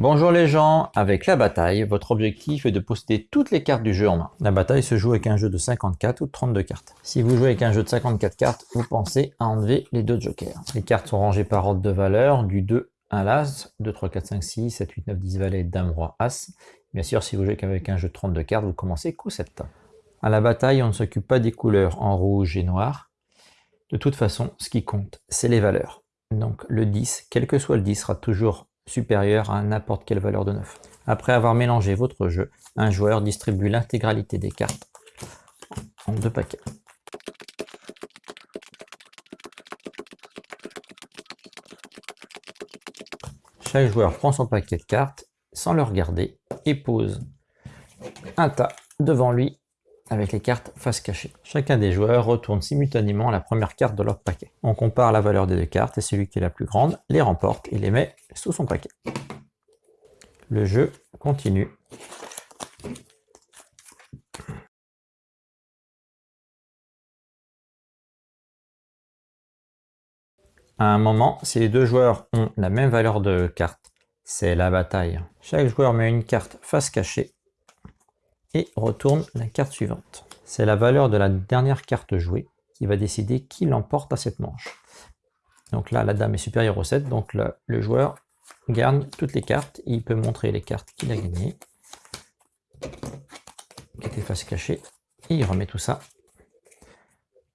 Bonjour les gens, avec la bataille, votre objectif est de posséder toutes les cartes du jeu en main. La bataille se joue avec un jeu de 54 ou de 32 cartes. Si vous jouez avec un jeu de 54 cartes, vous pensez à enlever les deux jokers. Les cartes sont rangées par ordre de valeur, du 2 à l'As, 2, 3, 4, 5, 6, 7, 8, 9, 10 valets, Dame, Roi, As. Bien sûr, si vous jouez avec un jeu de 32 cartes, vous commencez coup 7. À la bataille, on ne s'occupe pas des couleurs en rouge et noir. De toute façon, ce qui compte, c'est les valeurs. Donc le 10, quel que soit le 10, sera toujours supérieur à n'importe quelle valeur de 9. Après avoir mélangé votre jeu, un joueur distribue l'intégralité des cartes en deux paquets. Chaque joueur prend son paquet de cartes sans le regarder et pose un tas devant lui avec les cartes face cachée. Chacun des joueurs retourne simultanément la première carte de leur paquet. On compare la valeur des deux cartes et celui qui est la plus grande les remporte et les met sous son paquet. Le jeu continue. À un moment, si les deux joueurs ont la même valeur de carte, c'est la bataille. Chaque joueur met une carte face cachée et retourne la carte suivante. C'est la valeur de la dernière carte jouée qui va décider qui l'emporte à cette manche. Donc là, la dame est supérieure au 7, donc le joueur garde toutes les cartes, il peut montrer les cartes qu'il a gagnées, qui étaient face cachée, et il remet tout ça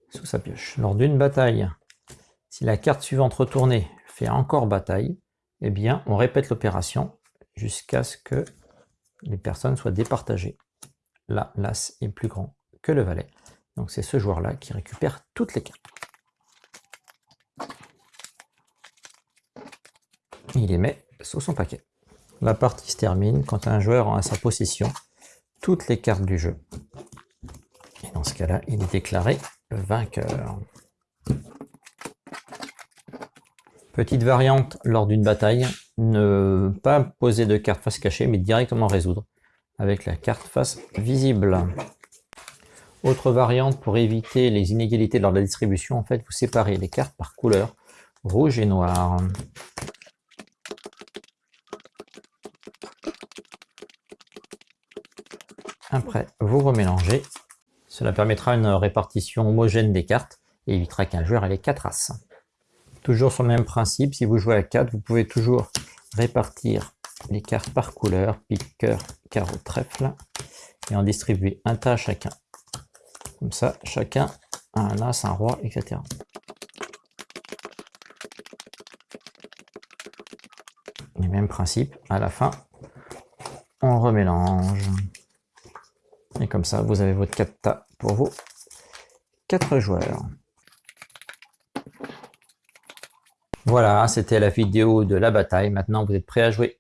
sous sa pioche. Lors d'une bataille, si la carte suivante retournée fait encore bataille, eh bien on répète l'opération jusqu'à ce que les personnes soient départagées. Là, l'As est plus grand que le Valet. Donc c'est ce joueur-là qui récupère toutes les cartes. Il les met sous son paquet. La partie se termine quand un joueur a sa possession toutes les cartes du jeu. Et dans ce cas-là, il est déclaré vainqueur. Petite variante lors d'une bataille, ne pas poser de carte face cachée, mais directement résoudre avec la carte face visible. Autre variante pour éviter les inégalités lors de la distribution, en fait, vous séparez les cartes par couleur, rouge et noir. Après, vous remélangez. Cela permettra une répartition homogène des cartes et évitera qu'un joueur ait les 4 As. Toujours sur le même principe, si vous jouez à 4, vous pouvez toujours répartir les cartes par couleur, pique, cœur, carreau, trèfle, et en distribuer un tas chacun. Comme ça, chacun a un as, un roi, etc. Les mêmes principes, à la fin, on remélange. Et comme ça, vous avez votre 4 tas pour vos 4 joueurs. Voilà, c'était la vidéo de la bataille. Maintenant, vous êtes prêts à jouer.